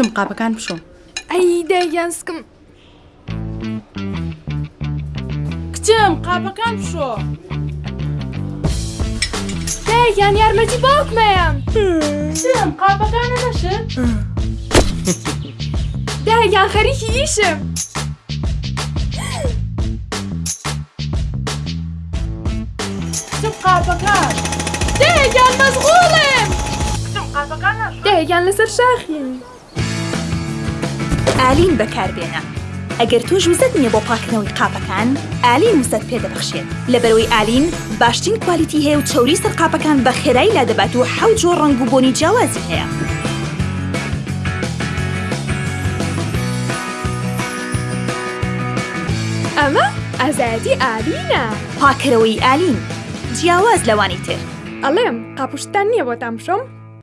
کچم قاپەکان بشۆ ئەی دەیان سکم کچم قاپەکان بشۆ دەیان یارمەتی باوکمەیان کچم قاپەکانە نەشت دەیان خەریکی ئیشم کچم قاپەکان دەیان مەزغوڵم کچم قاپەکان نەشت دەیان لەسەر شاخین ئالین بەکاربێنە. ئەگەر توش وزت نییە بۆ پاکردنەوەی قاپەکان ئالین وزت پێدەبخشێت لەبەرەوەی ئالین باشترین کوالیتی هەیە و چوری سەر قاپەکان بە خێرایی لا دەبات و حەوت جۆ ڕنگ و بۆنی جیاوازی هەیە. ئەمە ئازادی ئالینە. پاکەرەوەی ئالین. جیاواز لەوانی تر. ئەڵێم قاپشتان نییە بۆ تام بشۆم